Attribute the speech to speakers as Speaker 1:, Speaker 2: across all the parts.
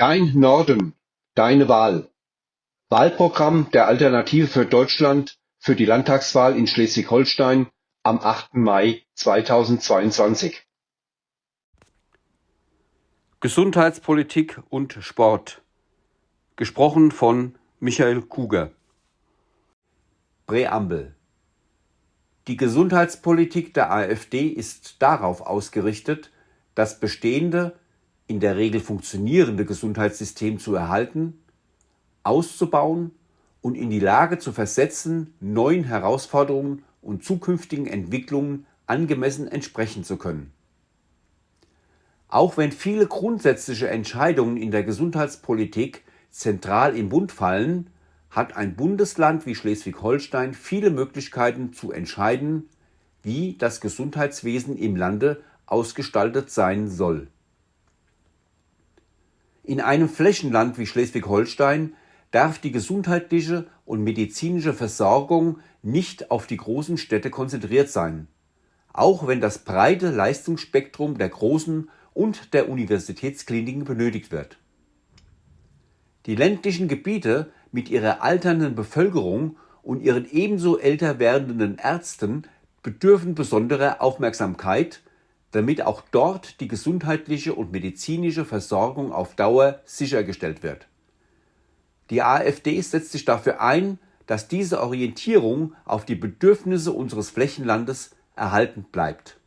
Speaker 1: Dein Norden, deine Wahl. Wahlprogramm der Alternative für Deutschland für die Landtagswahl in Schleswig-Holstein am 8. Mai 2022.
Speaker 2: Gesundheitspolitik und Sport. Gesprochen von Michael Kuger. Präambel. Die Gesundheitspolitik der AfD ist darauf ausgerichtet, das bestehende in der Regel funktionierende Gesundheitssystem zu erhalten, auszubauen und in die Lage zu versetzen, neuen Herausforderungen und zukünftigen Entwicklungen angemessen entsprechen zu können. Auch wenn viele grundsätzliche Entscheidungen in der Gesundheitspolitik zentral im Bund fallen, hat ein Bundesland wie Schleswig-Holstein viele Möglichkeiten zu entscheiden, wie das Gesundheitswesen im Lande ausgestaltet sein soll. In einem Flächenland wie Schleswig-Holstein darf die gesundheitliche und medizinische Versorgung nicht auf die großen Städte konzentriert sein, auch wenn das breite Leistungsspektrum der großen und der Universitätskliniken benötigt wird. Die ländlichen Gebiete mit ihrer alternden Bevölkerung und ihren ebenso älter werdenden Ärzten bedürfen besonderer Aufmerksamkeit damit auch dort die gesundheitliche und medizinische Versorgung auf Dauer sichergestellt wird. Die AfD setzt sich dafür ein, dass diese Orientierung auf die Bedürfnisse unseres Flächenlandes erhalten bleibt.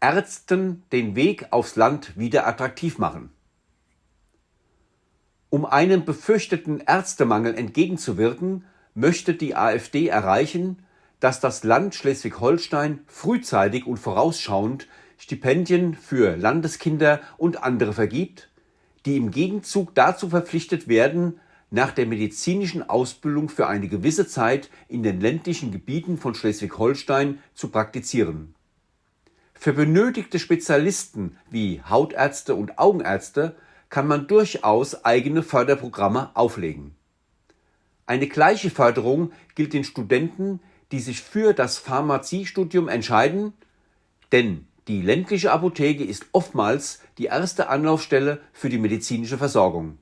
Speaker 2: Ärzten den Weg aufs Land wieder attraktiv machen. Um einem befürchteten Ärztemangel entgegenzuwirken, möchte die AfD erreichen, dass das Land Schleswig-Holstein frühzeitig und vorausschauend Stipendien für Landeskinder und andere vergibt, die im Gegenzug dazu verpflichtet werden, nach der medizinischen Ausbildung für eine gewisse Zeit in den ländlichen Gebieten von Schleswig-Holstein zu praktizieren. Für benötigte Spezialisten wie Hautärzte und Augenärzte kann man durchaus eigene Förderprogramme auflegen. Eine gleiche Förderung gilt den Studenten, die sich für das Pharmaziestudium entscheiden, denn die ländliche Apotheke ist oftmals die erste Anlaufstelle für die medizinische Versorgung.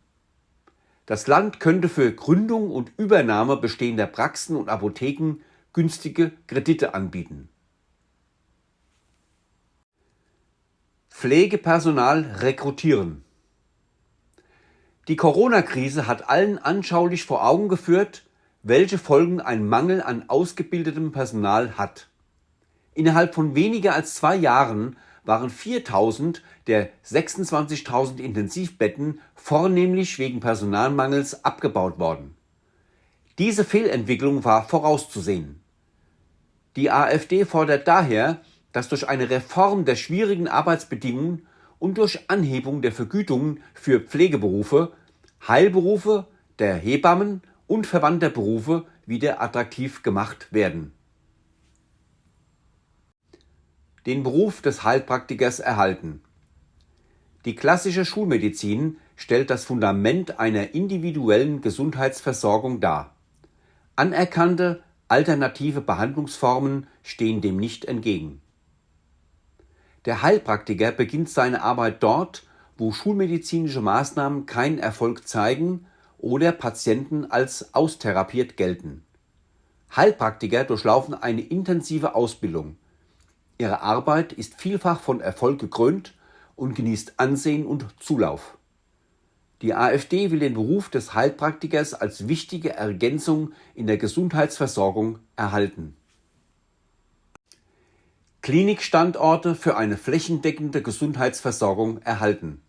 Speaker 2: Das Land könnte für Gründung und Übernahme bestehender Praxen und Apotheken günstige Kredite anbieten. Pflegepersonal rekrutieren. Die Corona-Krise hat allen anschaulich vor Augen geführt, welche Folgen ein Mangel an ausgebildetem Personal hat. Innerhalb von weniger als zwei Jahren waren 4000 der 26.000 Intensivbetten vornehmlich wegen Personalmangels abgebaut worden. Diese Fehlentwicklung war vorauszusehen. Die AfD fordert daher, dass durch eine Reform der schwierigen Arbeitsbedingungen und durch Anhebung der Vergütungen für Pflegeberufe, Heilberufe, der Hebammen und verwandter Berufe wieder attraktiv gemacht werden. Den Beruf des Heilpraktikers erhalten. Die klassische Schulmedizin stellt das Fundament einer individuellen Gesundheitsversorgung dar. Anerkannte alternative Behandlungsformen stehen dem nicht entgegen. Der Heilpraktiker beginnt seine Arbeit dort, wo schulmedizinische Maßnahmen keinen Erfolg zeigen oder Patienten als austherapiert gelten. Heilpraktiker durchlaufen eine intensive Ausbildung. Ihre Arbeit ist vielfach von Erfolg gekrönt und genießt Ansehen und Zulauf. Die AfD will den Beruf des Heilpraktikers als wichtige Ergänzung in der Gesundheitsversorgung erhalten. Klinikstandorte für eine flächendeckende Gesundheitsversorgung erhalten.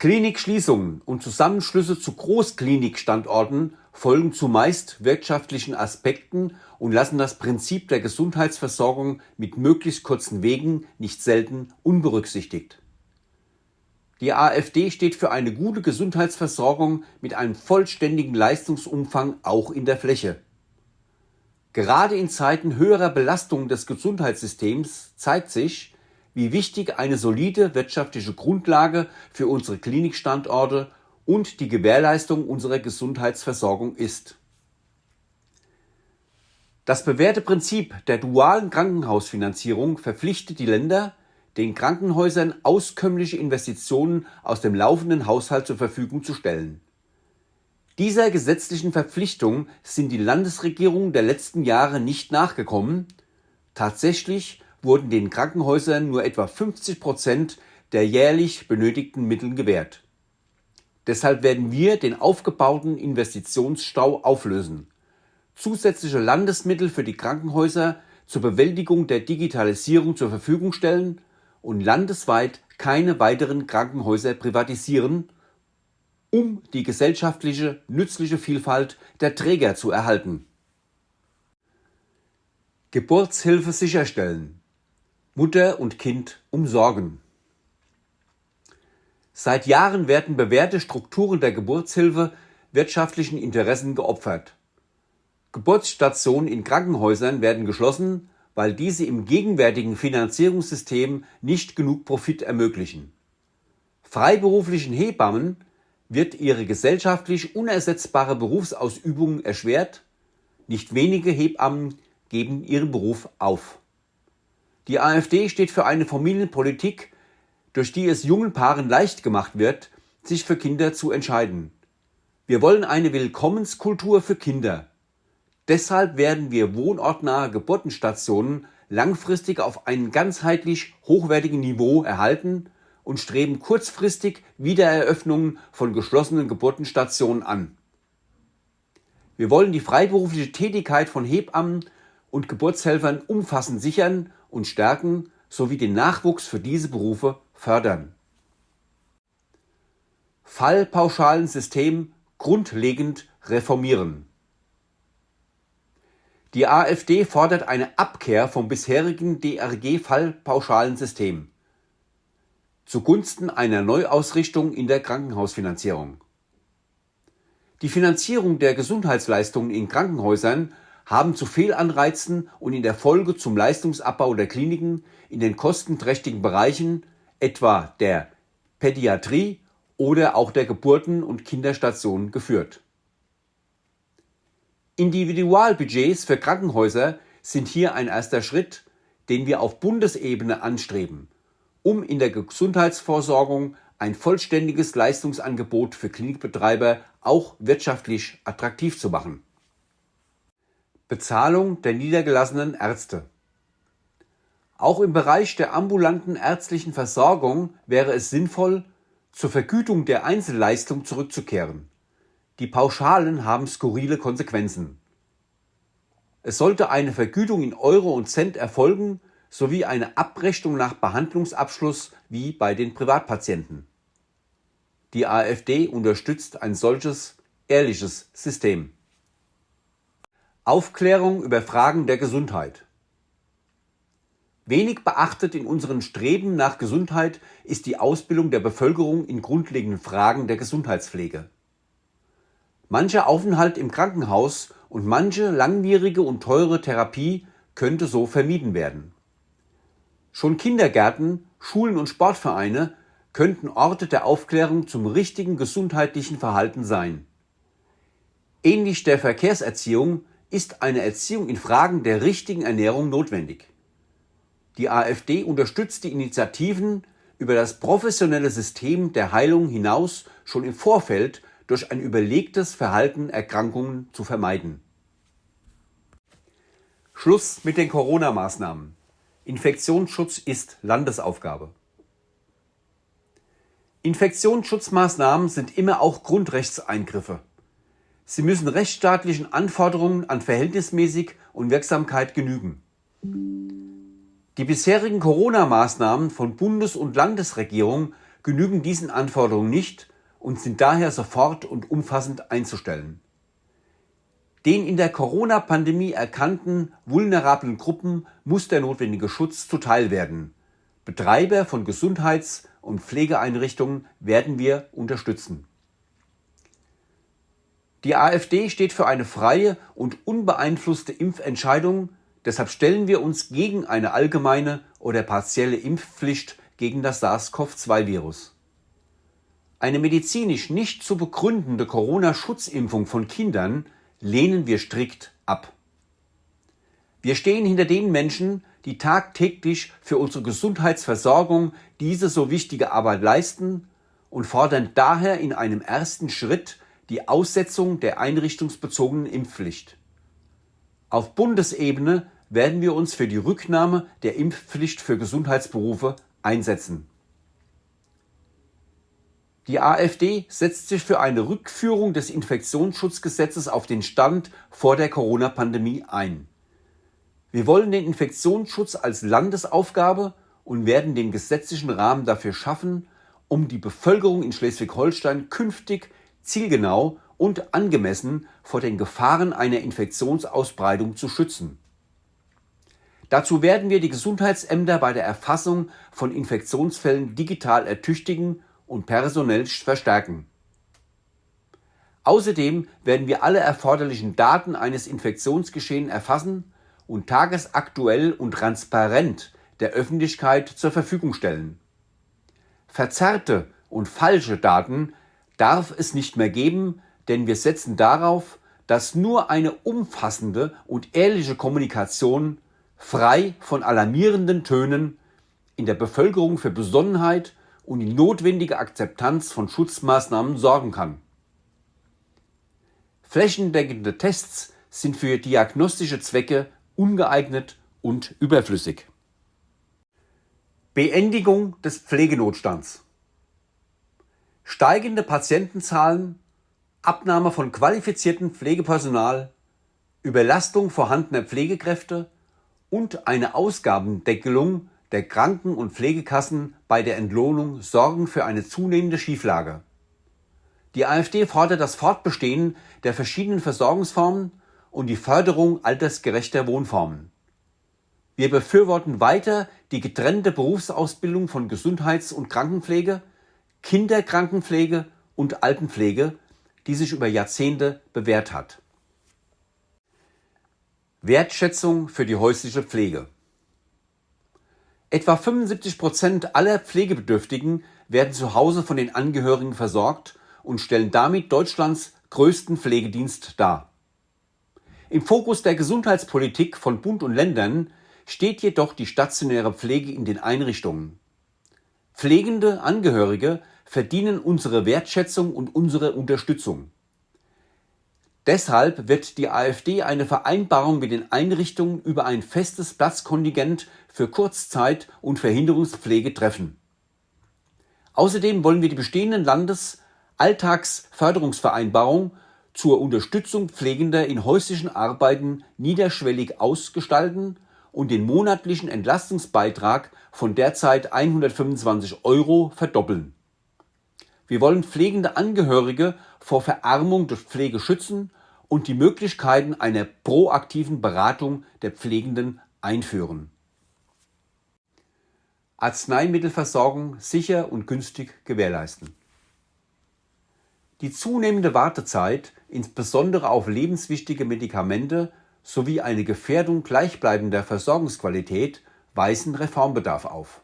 Speaker 2: Klinikschließungen und Zusammenschlüsse zu Großklinikstandorten folgen zumeist wirtschaftlichen Aspekten und lassen das Prinzip der Gesundheitsversorgung mit möglichst kurzen Wegen nicht selten unberücksichtigt. Die AfD steht für eine gute Gesundheitsversorgung mit einem vollständigen Leistungsumfang auch in der Fläche. Gerade in Zeiten höherer Belastung des Gesundheitssystems zeigt sich, wie wichtig eine solide wirtschaftliche Grundlage für unsere Klinikstandorte und die Gewährleistung unserer Gesundheitsversorgung ist. Das bewährte Prinzip der dualen Krankenhausfinanzierung verpflichtet die Länder, den Krankenhäusern auskömmliche Investitionen aus dem laufenden Haushalt zur Verfügung zu stellen. Dieser gesetzlichen Verpflichtung sind die Landesregierungen der letzten Jahre nicht nachgekommen. Tatsächlich wurden den Krankenhäusern nur etwa 50 Prozent der jährlich benötigten Mittel gewährt. Deshalb werden wir den aufgebauten Investitionsstau auflösen, zusätzliche Landesmittel für die Krankenhäuser zur Bewältigung der Digitalisierung zur Verfügung stellen und landesweit keine weiteren Krankenhäuser privatisieren, um die gesellschaftliche nützliche Vielfalt der Träger zu erhalten. Geburtshilfe sicherstellen. Mutter und Kind umsorgen. Seit Jahren werden bewährte Strukturen der Geburtshilfe wirtschaftlichen Interessen geopfert. Geburtsstationen in Krankenhäusern werden geschlossen, weil diese im gegenwärtigen Finanzierungssystem nicht genug Profit ermöglichen. Freiberuflichen Hebammen wird ihre gesellschaftlich unersetzbare Berufsausübung erschwert, nicht wenige Hebammen geben ihren Beruf auf. Die AfD steht für eine Familienpolitik, durch die es jungen Paaren leicht gemacht wird, sich für Kinder zu entscheiden. Wir wollen eine Willkommenskultur für Kinder. Deshalb werden wir wohnortnahe Geburtenstationen langfristig auf einem ganzheitlich hochwertigen Niveau erhalten und streben kurzfristig Wiedereröffnungen von geschlossenen Geburtenstationen an. Wir wollen die freiberufliche Tätigkeit von Hebammen und Geburtshelfern umfassend sichern und stärken sowie den Nachwuchs für diese Berufe fördern. Fallpauschalensystem grundlegend reformieren. Die AfD fordert eine Abkehr vom bisherigen DRG-Fallpauschalensystem zugunsten einer Neuausrichtung in der Krankenhausfinanzierung. Die Finanzierung der Gesundheitsleistungen in Krankenhäusern haben zu Fehlanreizen und in der Folge zum Leistungsabbau der Kliniken in den kostenträchtigen Bereichen etwa der Pädiatrie oder auch der Geburten- und Kinderstationen geführt. Individualbudgets für Krankenhäuser sind hier ein erster Schritt, den wir auf Bundesebene anstreben, um in der Gesundheitsversorgung ein vollständiges Leistungsangebot für Klinikbetreiber auch wirtschaftlich attraktiv zu machen. Bezahlung der niedergelassenen Ärzte auch im Bereich der ambulanten ärztlichen Versorgung wäre es sinnvoll, zur Vergütung der Einzelleistung zurückzukehren. Die Pauschalen haben skurrile Konsequenzen. Es sollte eine Vergütung in Euro und Cent erfolgen sowie eine Abrechnung nach Behandlungsabschluss wie bei den Privatpatienten. Die AfD unterstützt ein solches ehrliches System. Aufklärung über Fragen der Gesundheit. Wenig beachtet in unseren Streben nach Gesundheit ist die Ausbildung der Bevölkerung in grundlegenden Fragen der Gesundheitspflege. Mancher Aufenthalt im Krankenhaus und manche langwierige und teure Therapie könnte so vermieden werden. Schon Kindergärten, Schulen und Sportvereine könnten Orte der Aufklärung zum richtigen gesundheitlichen Verhalten sein. Ähnlich der Verkehrserziehung ist eine Erziehung in Fragen der richtigen Ernährung notwendig. Die AfD unterstützt die Initiativen, über das professionelle System der Heilung hinaus schon im Vorfeld durch ein überlegtes Verhalten Erkrankungen zu vermeiden. Schluss mit den Corona-Maßnahmen. Infektionsschutz ist Landesaufgabe. Infektionsschutzmaßnahmen sind immer auch Grundrechtseingriffe. Sie müssen rechtsstaatlichen Anforderungen an Verhältnismäßig und Wirksamkeit genügen. Die bisherigen Corona-Maßnahmen von Bundes- und Landesregierung genügen diesen Anforderungen nicht und sind daher sofort und umfassend einzustellen. Den in der Corona-Pandemie erkannten vulnerablen Gruppen muss der notwendige Schutz zuteil werden. Betreiber von Gesundheits- und Pflegeeinrichtungen werden wir unterstützen. Die AfD steht für eine freie und unbeeinflusste Impfentscheidung Deshalb stellen wir uns gegen eine allgemeine oder partielle Impfpflicht gegen das SARS-CoV-2-Virus. Eine medizinisch nicht zu begründende Corona-Schutzimpfung von Kindern lehnen wir strikt ab. Wir stehen hinter den Menschen, die tagtäglich für unsere Gesundheitsversorgung diese so wichtige Arbeit leisten und fordern daher in einem ersten Schritt die Aussetzung der einrichtungsbezogenen Impfpflicht. Auf Bundesebene werden wir uns für die Rücknahme der Impfpflicht für Gesundheitsberufe einsetzen. Die AfD setzt sich für eine Rückführung des Infektionsschutzgesetzes auf den Stand vor der Corona-Pandemie ein. Wir wollen den Infektionsschutz als Landesaufgabe und werden den gesetzlichen Rahmen dafür schaffen, um die Bevölkerung in Schleswig-Holstein künftig zielgenau und angemessen vor den Gefahren einer Infektionsausbreitung zu schützen. Dazu werden wir die Gesundheitsämter bei der Erfassung von Infektionsfällen digital ertüchtigen und personell verstärken. Außerdem werden wir alle erforderlichen Daten eines Infektionsgeschehens erfassen und tagesaktuell und transparent der Öffentlichkeit zur Verfügung stellen. Verzerrte und falsche Daten darf es nicht mehr geben, denn wir setzen darauf, dass nur eine umfassende und ehrliche Kommunikation frei von alarmierenden Tönen in der Bevölkerung für Besonnenheit und die notwendige Akzeptanz von Schutzmaßnahmen sorgen kann. Flächendeckende Tests sind für diagnostische Zwecke ungeeignet und überflüssig. Beendigung des Pflegenotstands. Steigende Patientenzahlen, Abnahme von qualifiziertem Pflegepersonal, Überlastung vorhandener Pflegekräfte und eine Ausgabendeckelung der Kranken- und Pflegekassen bei der Entlohnung sorgen für eine zunehmende Schieflage. Die AfD fordert das Fortbestehen der verschiedenen Versorgungsformen und die Förderung altersgerechter Wohnformen. Wir befürworten weiter die getrennte Berufsausbildung von Gesundheits- und Krankenpflege, Kinderkrankenpflege und Altenpflege, die sich über Jahrzehnte bewährt hat. Wertschätzung für die häusliche Pflege. Etwa 75 Prozent aller Pflegebedürftigen werden zu Hause von den Angehörigen versorgt und stellen damit Deutschlands größten Pflegedienst dar. Im Fokus der Gesundheitspolitik von Bund und Ländern steht jedoch die stationäre Pflege in den Einrichtungen. Pflegende Angehörige verdienen unsere Wertschätzung und unsere Unterstützung. Deshalb wird die AfD eine Vereinbarung mit den Einrichtungen über ein festes Platzkontingent für Kurzzeit- und Verhinderungspflege treffen. Außerdem wollen wir die bestehenden Landesalltagsförderungsvereinbarungen zur Unterstützung Pflegender in häuslichen Arbeiten niederschwellig ausgestalten und den monatlichen Entlastungsbeitrag von derzeit 125 Euro verdoppeln. Wir wollen pflegende Angehörige vor Verarmung durch Pflege schützen und die Möglichkeiten einer proaktiven Beratung der Pflegenden einführen. Arzneimittelversorgung sicher und günstig gewährleisten. Die zunehmende Wartezeit, insbesondere auf lebenswichtige Medikamente sowie eine Gefährdung gleichbleibender Versorgungsqualität weisen Reformbedarf auf.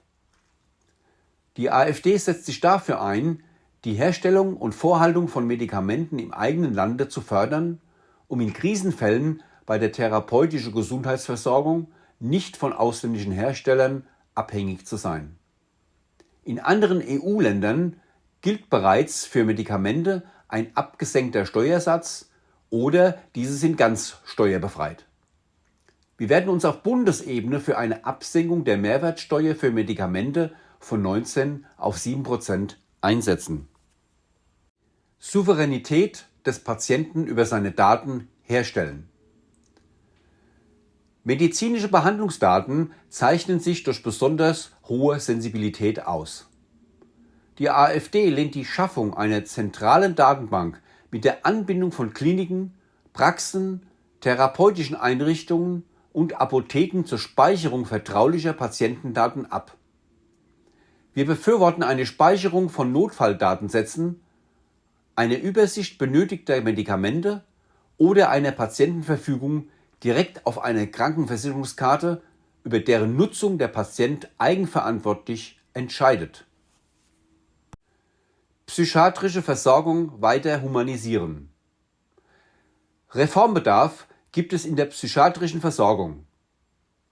Speaker 2: Die AfD setzt sich dafür ein, die Herstellung und Vorhaltung von Medikamenten im eigenen Lande zu fördern, um in Krisenfällen bei der therapeutischen Gesundheitsversorgung nicht von ausländischen Herstellern abhängig zu sein. In anderen EU-Ländern gilt bereits für Medikamente ein abgesenkter Steuersatz oder diese sind ganz steuerbefreit. Wir werden uns auf Bundesebene für eine Absenkung der Mehrwertsteuer für Medikamente von 19 auf 7 Prozent einsetzen. Souveränität des Patienten über seine Daten herstellen. Medizinische Behandlungsdaten zeichnen sich durch besonders hohe Sensibilität aus. Die AfD lehnt die Schaffung einer zentralen Datenbank mit der Anbindung von Kliniken, Praxen, therapeutischen Einrichtungen und Apotheken zur Speicherung vertraulicher Patientendaten ab. Wir befürworten eine Speicherung von Notfalldatensätzen eine Übersicht benötigter Medikamente oder einer Patientenverfügung direkt auf eine Krankenversicherungskarte, über deren Nutzung der Patient eigenverantwortlich entscheidet. Psychiatrische Versorgung weiter humanisieren. Reformbedarf gibt es in der psychiatrischen Versorgung.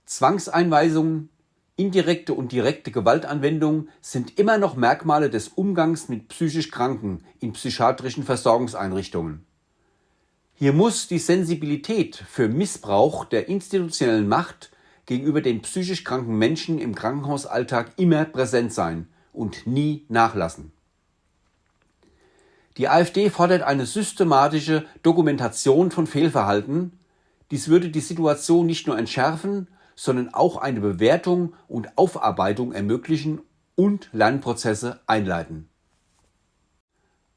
Speaker 2: Zwangseinweisungen, indirekte und direkte Gewaltanwendung sind immer noch Merkmale des Umgangs mit psychisch Kranken in psychiatrischen Versorgungseinrichtungen. Hier muss die Sensibilität für Missbrauch der institutionellen Macht gegenüber den psychisch kranken Menschen im Krankenhausalltag immer präsent sein und nie nachlassen. Die AfD fordert eine systematische Dokumentation von Fehlverhalten. Dies würde die Situation nicht nur entschärfen, sondern auch eine Bewertung und Aufarbeitung ermöglichen und Lernprozesse einleiten.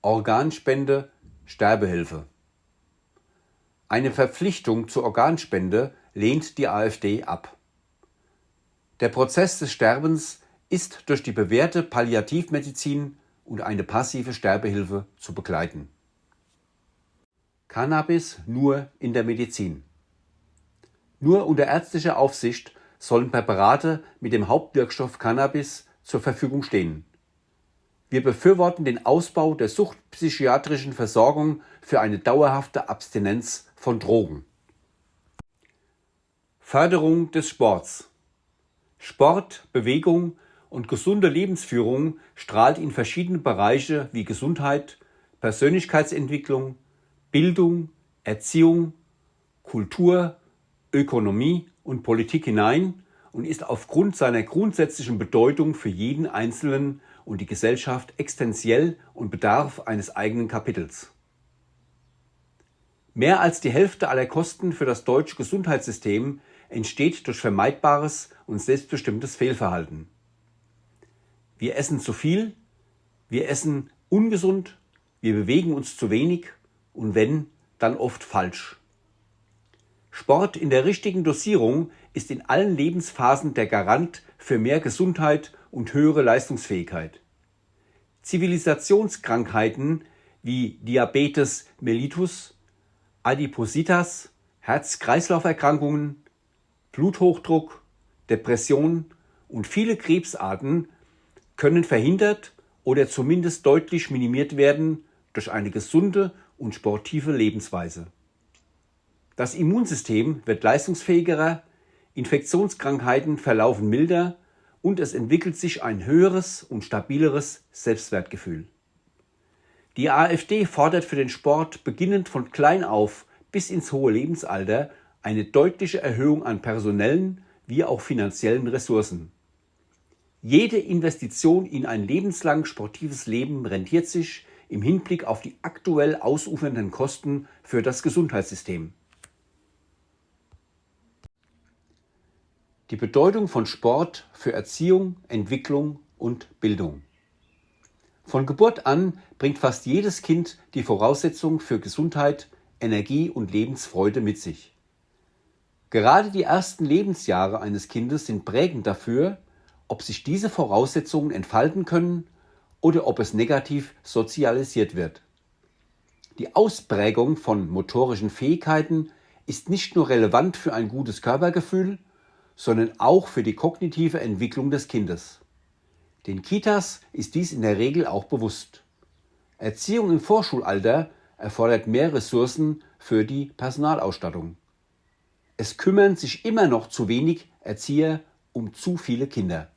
Speaker 2: Organspende, Sterbehilfe. Eine Verpflichtung zur Organspende lehnt die AfD ab. Der Prozess des Sterbens ist durch die bewährte Palliativmedizin und eine passive Sterbehilfe zu begleiten. Cannabis nur in der Medizin. Nur unter ärztlicher Aufsicht sollen Präparate mit dem Hauptwirkstoff Cannabis zur Verfügung stehen. Wir befürworten den Ausbau der suchtpsychiatrischen Versorgung für eine dauerhafte Abstinenz von Drogen. Förderung des Sports. Sport, Bewegung und gesunde Lebensführung strahlt in verschiedene Bereiche wie Gesundheit, Persönlichkeitsentwicklung, Bildung, Erziehung, Kultur, Ökonomie und Politik hinein und ist aufgrund seiner grundsätzlichen Bedeutung für jeden Einzelnen und die Gesellschaft existenziell und bedarf eines eigenen Kapitels. Mehr als die Hälfte aller Kosten für das deutsche Gesundheitssystem entsteht durch vermeidbares und selbstbestimmtes Fehlverhalten. Wir essen zu viel, wir essen ungesund, wir bewegen uns zu wenig und wenn, dann oft falsch. Sport in der richtigen Dosierung ist in allen Lebensphasen der Garant für mehr Gesundheit und höhere Leistungsfähigkeit. Zivilisationskrankheiten wie Diabetes mellitus, Adipositas, Herz-Kreislauf-Erkrankungen, Bluthochdruck, Depression und viele Krebsarten können verhindert oder zumindest deutlich minimiert werden durch eine gesunde und sportive Lebensweise. Das Immunsystem wird leistungsfähiger, Infektionskrankheiten verlaufen milder und es entwickelt sich ein höheres und stabileres Selbstwertgefühl. Die AfD fordert für den Sport beginnend von klein auf bis ins hohe Lebensalter eine deutliche Erhöhung an personellen wie auch finanziellen Ressourcen. Jede Investition in ein lebenslang sportives Leben rentiert sich im Hinblick auf die aktuell ausufernden Kosten für das Gesundheitssystem. Die Bedeutung von Sport für Erziehung, Entwicklung und Bildung. Von Geburt an bringt fast jedes Kind die Voraussetzung für Gesundheit, Energie und Lebensfreude mit sich. Gerade die ersten Lebensjahre eines Kindes sind prägend dafür, ob sich diese Voraussetzungen entfalten können oder ob es negativ sozialisiert wird. Die Ausprägung von motorischen Fähigkeiten ist nicht nur relevant für ein gutes Körpergefühl, sondern auch für die kognitive Entwicklung des Kindes. Den Kitas ist dies in der Regel auch bewusst. Erziehung im Vorschulalter erfordert mehr Ressourcen für die Personalausstattung. Es kümmern sich immer noch zu wenig Erzieher um zu viele Kinder.